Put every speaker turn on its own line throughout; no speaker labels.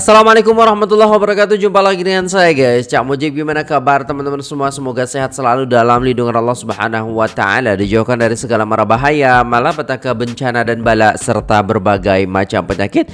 Assalamualaikum warahmatullahi wabarakatuh. Jumpa lagi dengan saya guys. Cak Mujib gimana kabar teman-teman semua? Semoga sehat selalu dalam lindungan Allah subhanahu wa ta'ala. Dijauhkan dari segala mara bahaya Malapetaka bencana dan bala Serta berbagai macam penyakit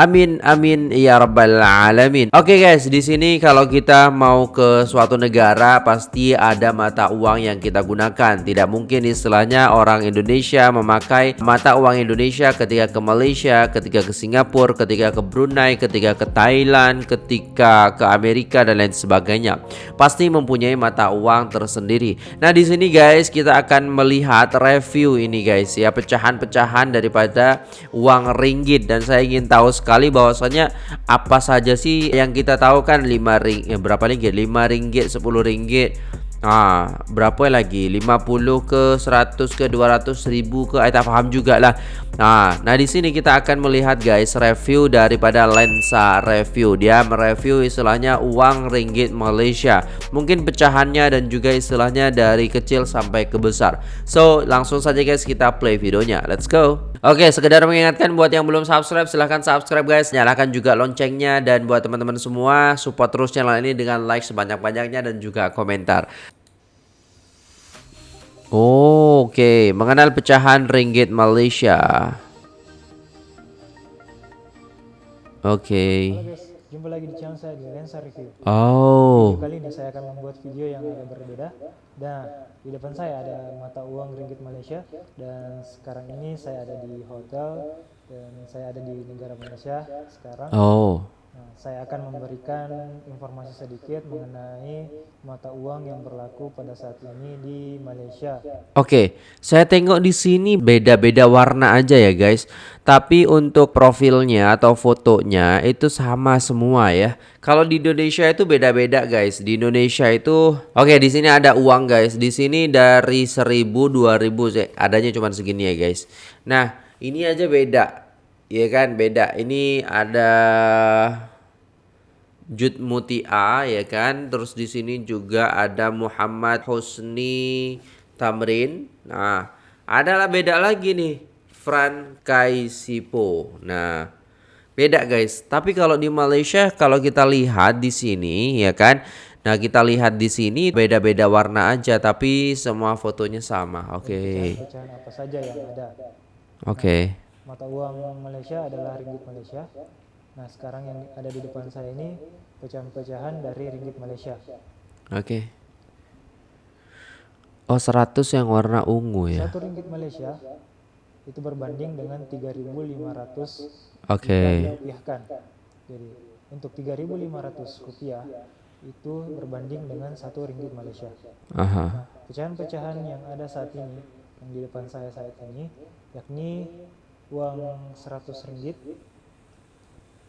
Amin amin ya rabbal alamin. Oke okay guys, di sini kalau kita mau ke suatu negara pasti ada mata uang yang kita gunakan. Tidak mungkin istilahnya orang Indonesia memakai mata uang Indonesia ketika ke Malaysia, ketika ke Singapura, ketika ke Brunei, ketika ke Thailand, ketika ke Amerika dan lain sebagainya. Pasti mempunyai mata uang tersendiri. Nah, di sini guys kita akan melihat review ini guys ya, pecahan-pecahan daripada uang ringgit dan saya ingin tahu sekali bahwasanya apa saja sih yang kita tahu kan 5 ring eh, berapa ringgit 5 ringgit 10 ringgit Ah, berapa lagi? 50 ke 100 ke 200 ribu ke saya tak juga lah. Nah, nah di sini kita akan melihat guys review daripada lensa review. Dia mereview istilahnya uang ringgit Malaysia. Mungkin pecahannya dan juga istilahnya dari kecil sampai ke besar. So, langsung saja guys kita play videonya. Let's go. Oke, sekedar mengingatkan buat yang belum subscribe silahkan subscribe guys. Nyalakan juga loncengnya dan buat teman-teman semua support terus channel ini dengan like sebanyak-banyaknya dan juga komentar. Oh, Oke, okay. mengenal pecahan ringgit Malaysia. Oke. Okay.
Jumpa lagi di channel saya di Lensa Review.
Oh.
Video kali ini saya akan membuat video yang agak berbeda. Dan di depan saya ada mata uang ringgit Malaysia dan sekarang ini saya ada di hotel dan saya ada di negara Malaysia sekarang.
Oh.
Nah, saya akan memberikan informasi sedikit mengenai mata uang yang berlaku pada saat ini di Malaysia.
Oke, saya tengok di sini beda-beda warna aja ya guys. Tapi untuk profilnya atau fotonya itu sama semua ya. Kalau di Indonesia itu beda-beda guys. Di Indonesia itu oke di sini ada uang guys. Di sini dari 1000 2000 adanya cuma segini ya guys. Nah, ini aja beda Iya kan beda. Ini ada Jud Mutia ya kan. Terus di sini juga ada Muhammad Husni Tamrin. Nah, adalah beda lagi nih. Fran Kaisipo. Nah, beda guys. Tapi kalau di Malaysia kalau kita lihat di sini ya kan. Nah, kita lihat di sini beda-beda warna aja tapi semua fotonya sama. Oke.
Okay. apa saja yang ada.
Oke. Okay
mata uang Malaysia adalah ringgit Malaysia. Nah, sekarang yang ada di depan saya ini pecahan-pecahan dari ringgit Malaysia.
Oke. Okay. Oh, 100 yang warna ungu ya.
Satu ringgit Malaysia itu berbanding dengan 3.500
Oke. Okay.
rupiahkan. Jadi, untuk 3.500 rupiah itu berbanding dengan satu ringgit Malaysia.
Aha.
Nah, pecahan-pecahan yang ada saat ini yang di depan saya saat ini yakni uang 100 ringgit.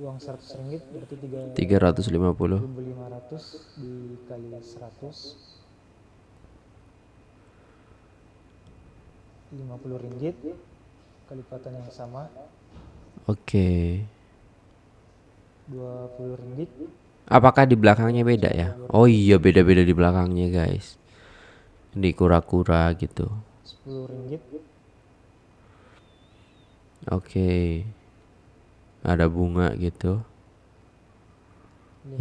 Uang 100 ringgit berarti 3
350
500 dikali 100 50 ringgit. Kelipatan yang sama.
Oke. okay.
20 ringgit.
Apakah di belakangnya beda ya? Oh iya beda-beda di belakangnya guys. Di kura-kura gitu.
10 ringgit
Oke. Ada bunga gitu.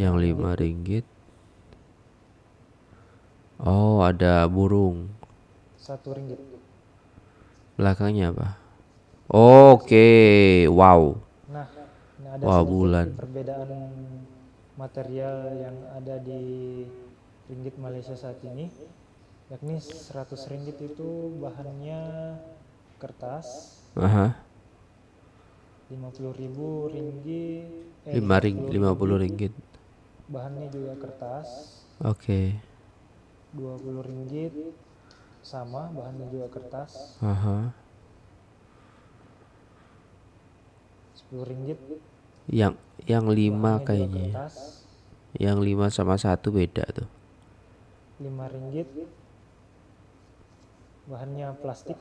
Yang lima ringgit. Oh, ada burung.
Satu ringgit.
Belakangnya apa? Oke, okay. wow.
Nah, ini ada
wow, bulan.
perbedaan material yang ada di ringgit Malaysia saat ini yakni 100 ringgit itu bahannya kertas.
Aha.
50 ribu ringgit
eh, 5 ring 50 ringgit.
Bahannya juga kertas.
Oke. Okay.
20 ringgit sama bahannya juga kertas.
Aha.
10 ringgit.
Yang yang 5 kayaknya yang 5 sama satu beda tuh.
5 ringgit. Bahannya plastik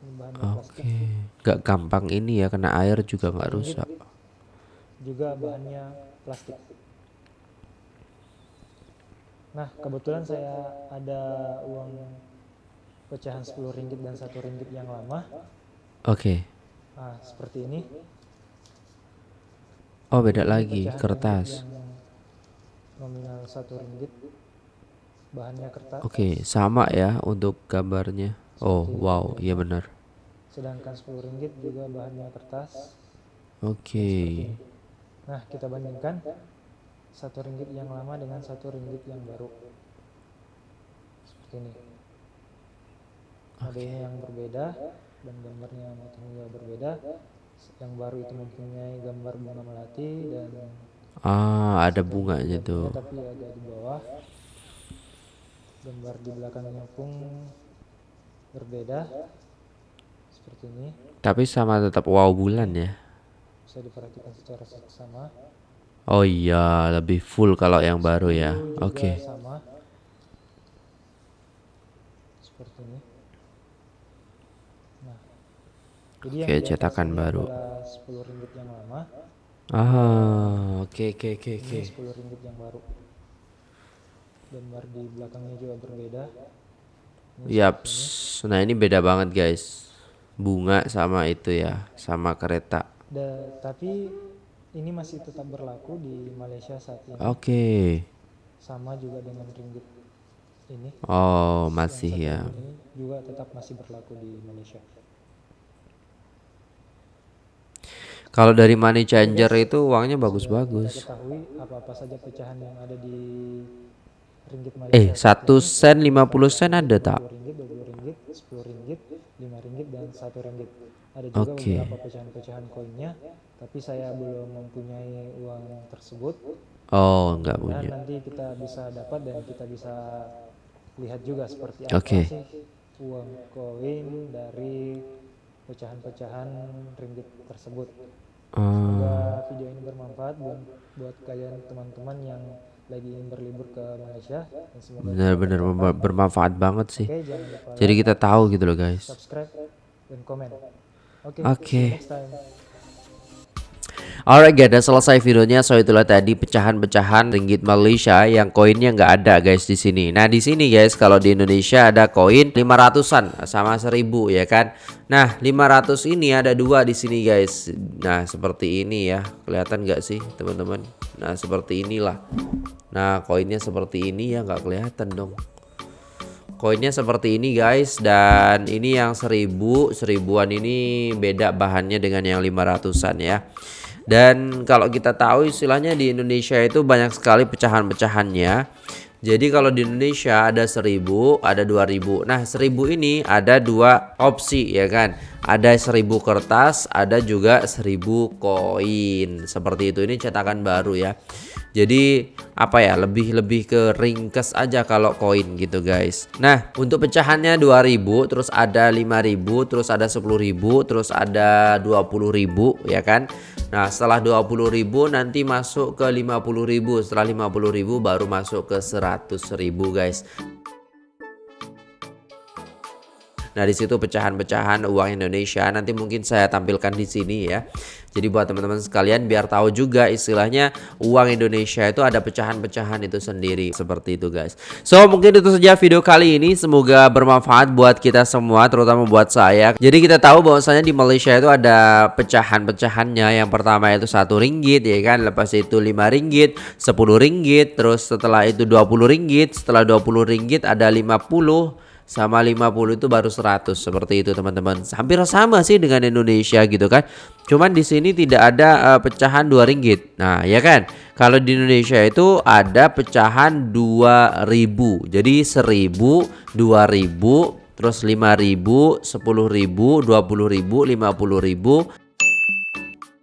Oke, okay. gak gampang ini ya kena air juga nggak rusak.
Juga bahannya plastik. Nah kebetulan saya ada uang pecahan 10 ringgit dan satu ringgit yang lama.
Oke. Okay.
Nah seperti ini.
Oh, beda lagi
pecahan
kertas.
nominal satu ringgit bahannya kertas
Oke, sama ya untuk gambarnya. Oh, wow, iya benar.
sedangkan 10 ringgit juga bahannya kertas.
Oke.
nah kita bandingkan satu ringgit yang lama dengan satu ringgit yang baru. Seperti ini. Modelnya yang berbeda dan gambarnya juga berbeda. Yang baru itu mempunyai gambar bunga melati dan
Ah, ada bunganya tuh.
tapi agak di bawah. Gambar di belakangnya pun berbeda seperti ini
Tapi sama tetap wow bulan ya.
bisa diperhatikan secara seksama
Oh iya, lebih full kalau yang baru ya. Oke.
sama seperti ini nah jadi
Oke, cetakan baru.
adalah 10 ringgit yang lama
Ah, oke oke oke oke.
ini 10 ringgit yang baru gambar di belakangnya juga berbeda
Yaps. Nah, ini beda banget, guys. Bunga sama itu ya, sama kereta.
Da- tapi ini masih tetap berlaku di Malaysia saat ini
Oke.
sama juga dengan ringgit ini
Oh, masih ya.
juga tetap masih berlaku di Malaysia
Kalau dari money changer itu uangnya bagus-bagus.
ketahui apa-apa saja pecahan yang ada di
Eh,
Malaysia
satu sen 50 sen ada tak?
10 ringgit, 20 ringgit, 10 ringgit, 5 ringgit dan 1 ringgit. Ada juga
Oke.
beberapa pecahan-pecahan koinnya, tapi saya belum mempunyai uang tersebut.
Oh, enggak
Dan
punya.
nanti kita bisa dapat dan kita bisa lihat juga seperti apa
Oke.
sih uang koin dari pecahan-pecahan ringgit tersebut.
Oh,
Semoga video ini bermanfaat buat buat kalian teman-teman yang lagi berlibur ke Malaysia
benar-benar berma- bermanfaat banget sih.
Lupa
Jadi kita tahu gitu loh, guys.
subscribe dan komen. Oke. Next time.
Alright guys, udah selesai videonya. So itulah tadi pecahan-pecahan ringgit Malaysia yang koinnya nggak ada guys di sini. Nah di sini guys, kalau di Indonesia ada koin 500-an sama 1000 ya kan. Nah 500 ini ada dua di sini guys. Nah seperti ini ya, kelihatan nggak sih teman-teman? Nah seperti inilah. Nah koinnya seperti ini ya nggak kelihatan dong. Koinnya seperti ini guys dan ini yang seribu seribuan ini beda bahannya dengan yang 500an ya. Dan kalau kita tahu istilahnya di Indonesia itu banyak sekali pecahan-pecahannya. Jadi kalau di Indonesia ada 1000, ada 2000. Nah, 1000 ini ada dua opsi ya kan. Ada 1000 kertas, ada juga 1000 koin. Seperti itu. Ini cetakan baru ya. Jadi apa ya lebih lebih ke ringkes aja kalau koin gitu guys. Nah untuk pecahannya 2000 terus ada 5000 terus ada 10000 terus ada 20000 ya kan. Nah setelah 20000 nanti masuk ke 50000 setelah 50000 baru masuk ke 100000 guys. Nah, di situ pecahan-pecahan uang Indonesia nanti mungkin saya tampilkan di sini ya. Jadi buat teman-teman sekalian biar tahu juga istilahnya uang Indonesia itu ada pecahan-pecahan itu sendiri seperti itu guys. So, mungkin itu saja video kali ini. Semoga bermanfaat buat kita semua terutama buat saya. Jadi kita tahu bahwasanya di Malaysia itu ada pecahan-pecahannya. Yang pertama itu satu ringgit ya kan, lepas itu lima ringgit, 10 ringgit, terus setelah itu 20 ringgit, setelah 20 ringgit ada 50 sama 50 itu baru 100 seperti itu teman-teman. Hampir sama sih dengan Indonesia gitu kan. Cuman di sini tidak ada uh, pecahan 2 ringgit. Nah, ya kan? Kalau di Indonesia itu ada pecahan 2000. Jadi 1000, 2000, terus 5000, 10000, 20000, 50000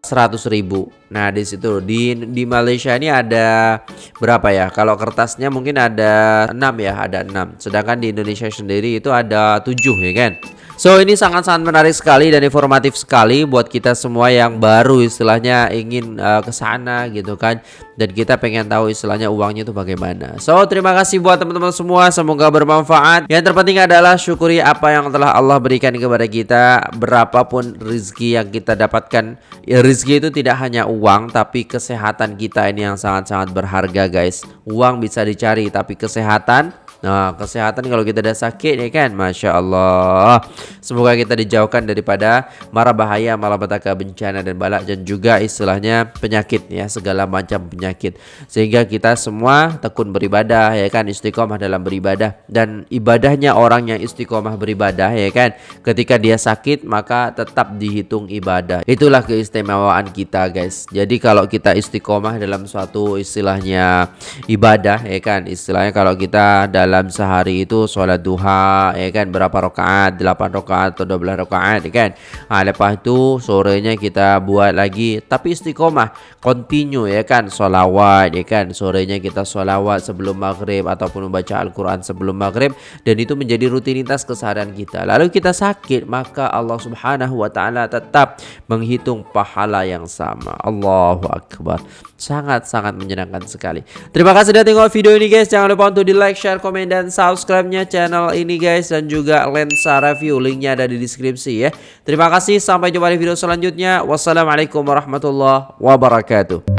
100 ribu. Nah di situ di di Malaysia ini ada berapa ya? Kalau kertasnya mungkin ada 6 ya, ada 6. Sedangkan di Indonesia sendiri itu ada 7 ya kan? So ini sangat-sangat menarik sekali dan informatif sekali buat kita semua yang baru istilahnya ingin uh, ke sana gitu kan dan kita pengen tahu istilahnya uangnya itu bagaimana. So terima kasih buat teman-teman semua semoga bermanfaat. Yang terpenting adalah syukuri apa yang telah Allah berikan kepada kita berapapun rezeki yang kita dapatkan. Ya rezeki itu tidak hanya uang tapi kesehatan kita ini yang sangat-sangat berharga guys. Uang bisa dicari tapi kesehatan Nah, kesehatan kalau kita udah sakit ya kan, masya Allah. Semoga kita dijauhkan daripada mara bahaya, malapetaka, bencana dan balak dan juga istilahnya penyakit ya, segala macam penyakit. Sehingga kita semua tekun beribadah ya kan, istiqomah dalam beribadah dan ibadahnya orang yang istiqomah beribadah ya kan. Ketika dia sakit maka tetap dihitung ibadah. Itulah keistimewaan kita guys. Jadi kalau kita istiqomah dalam suatu istilahnya ibadah ya kan, istilahnya kalau kita dalam sehari itu sholat duha ya kan? Berapa rakaat? 8 rakaat atau 12 rakaat ya kan? Nah, lepas itu sorenya kita buat lagi. Tapi istiqomah continue ya kan? Sholawat ya kan? Sorenya kita sholawat sebelum maghrib ataupun membaca Al-Quran sebelum maghrib. Dan itu menjadi rutinitas keseharian kita. Lalu kita sakit maka Allah subhanahu wa ta'ala tetap menghitung pahala yang sama. Allahu Akbar. Sangat-sangat menyenangkan sekali. Terima kasih sudah tengok video ini guys. Jangan lupa untuk di like share komen dan subscribe-nya channel ini guys dan juga lensa review. Linknya ada di deskripsi ya. Terima kasih. Sampai jumpa di video selanjutnya. Wassalamualaikum warahmatullahi wabarakatuh